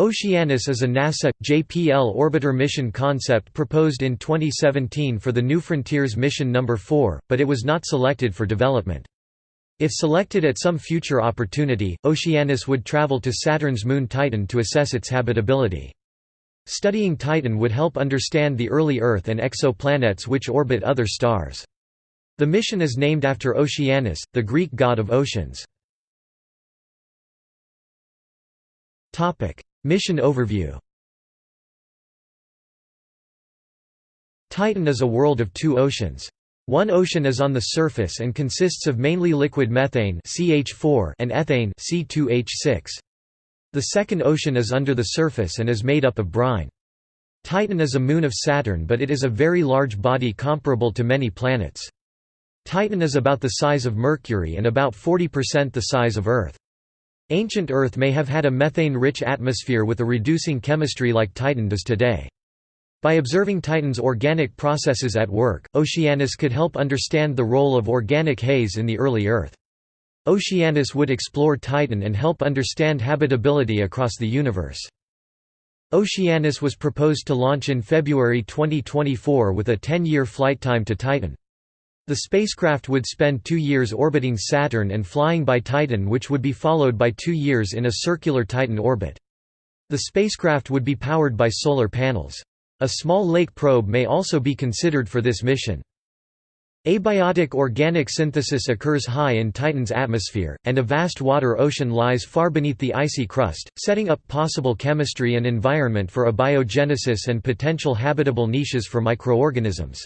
Oceanus is a NASA, JPL orbiter mission concept proposed in 2017 for the New Frontiers mission No. 4, but it was not selected for development. If selected at some future opportunity, Oceanus would travel to Saturn's moon Titan to assess its habitability. Studying Titan would help understand the early Earth and exoplanets which orbit other stars. The mission is named after Oceanus, the Greek god of oceans. Mission overview Titan is a world of two oceans. One ocean is on the surface and consists of mainly liquid methane CH4 and ethane C2H6. The second ocean is under the surface and is made up of brine. Titan is a moon of Saturn but it is a very large body comparable to many planets. Titan is about the size of Mercury and about 40% the size of Earth. Ancient Earth may have had a methane-rich atmosphere with a reducing chemistry like Titan does today. By observing Titan's organic processes at work, Oceanus could help understand the role of organic haze in the early Earth. Oceanus would explore Titan and help understand habitability across the universe. Oceanus was proposed to launch in February 2024 with a 10-year flight time to Titan. The spacecraft would spend two years orbiting Saturn and flying by Titan which would be followed by two years in a circular Titan orbit. The spacecraft would be powered by solar panels. A small lake probe may also be considered for this mission. Abiotic organic synthesis occurs high in Titan's atmosphere, and a vast water ocean lies far beneath the icy crust, setting up possible chemistry and environment for abiogenesis and potential habitable niches for microorganisms.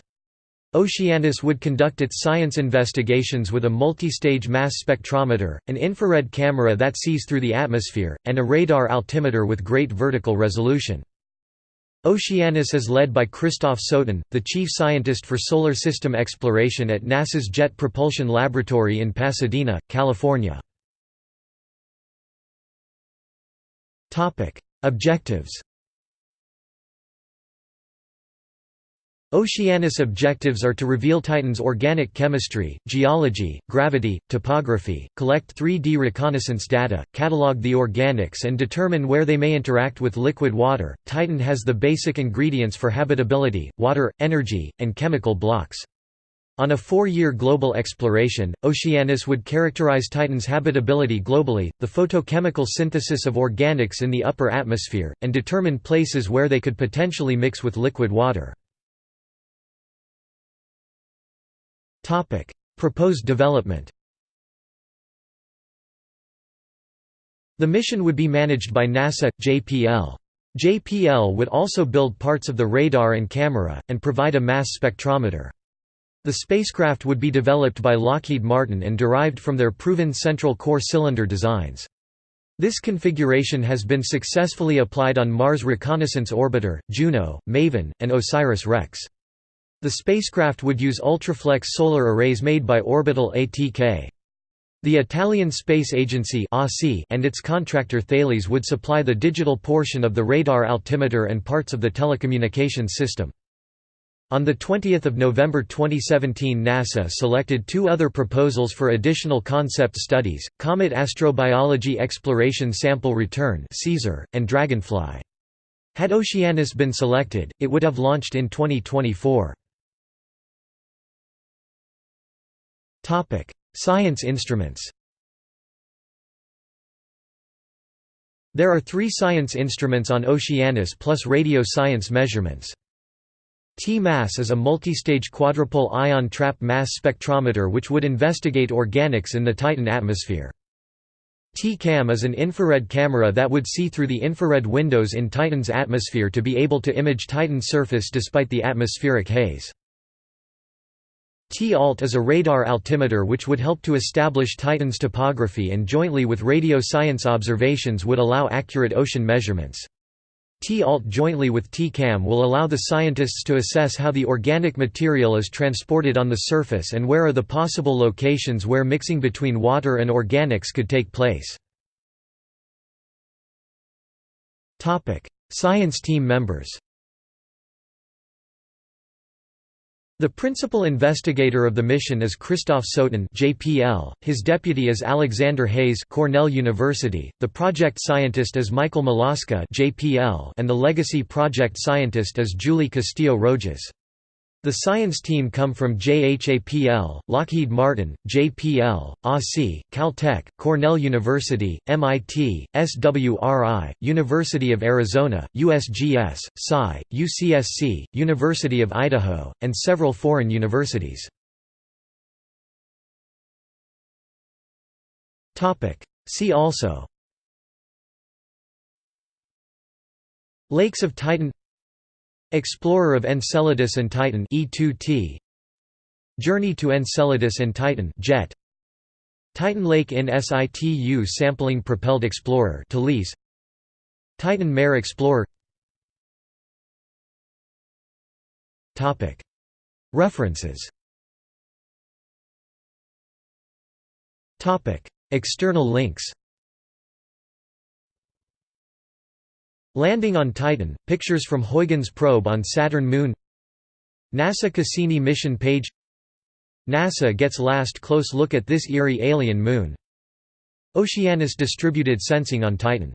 Oceanus would conduct its science investigations with a multi-stage mass spectrometer, an infrared camera that sees through the atmosphere, and a radar altimeter with great vertical resolution. Oceanus is led by Christophe Sotin, the chief scientist for solar system exploration at NASA's Jet Propulsion Laboratory in Pasadena, California. Objectives Oceanus objectives are to reveal Titan's organic chemistry, geology, gravity, topography, collect 3D reconnaissance data, catalog the organics and determine where they may interact with liquid water. Titan has the basic ingredients for habitability, water, energy, and chemical blocks. On a four-year global exploration, Oceanus would characterize Titan's habitability globally, the photochemical synthesis of organics in the upper atmosphere, and determine places where they could potentially mix with liquid water. Topic: Proposed development. The mission would be managed by NASA JPL. JPL would also build parts of the radar and camera and provide a mass spectrometer. The spacecraft would be developed by Lockheed Martin and derived from their proven central core cylinder designs. This configuration has been successfully applied on Mars Reconnaissance Orbiter, Juno, Maven, and OSIRIS-REx. The spacecraft would use ultraflex solar arrays made by Orbital ATK. The Italian Space Agency and its contractor Thales would supply the digital portion of the radar altimeter and parts of the telecommunications system. On 20 November 2017 NASA selected two other proposals for additional concept studies, Comet Astrobiology Exploration Sample Return and Dragonfly. Had Oceanus been selected, it would have launched in 2024. Topic: Science instruments. There are three science instruments on Oceanus plus radio science measurements. T-MASS is a multistage quadrupole ion trap mass spectrometer which would investigate organics in the Titan atmosphere. T-CAM is an infrared camera that would see through the infrared windows in Titan's atmosphere to be able to image Titan's surface despite the atmospheric haze. T-ALT is a radar altimeter which would help to establish Titan's topography and jointly with radio science observations would allow accurate ocean measurements. T-ALT jointly with T-CAM will allow the scientists to assess how the organic material is transported on the surface and where are the possible locations where mixing between water and organics could take place. Science team members The principal investigator of the mission is Christophe Sotin (JPL). His deputy is Alexander Hayes (Cornell University). The project scientist is Michael Malaska (JPL), and the legacy project scientist is Julie Castillo Rogez. The science team come from JHAPL, Lockheed Martin, JPL, ASI, Caltech, Cornell University, MIT, SWRI, University of Arizona, USGS, Psi, UCSC, University of Idaho, and several foreign universities. See also. Lakes of Titan Explorer of Enceladus and Titan E2T Journey to Enceladus and Titan Jet. Titan Lake in situ sampling propelled explorer TALISE Titan Mare Explorer. Topic. References. Topic. External links Landing on Titan, pictures from Huygens probe on Saturn moon. NASA Cassini mission page. NASA gets last close look at this eerie alien moon. Oceanus distributed sensing on Titan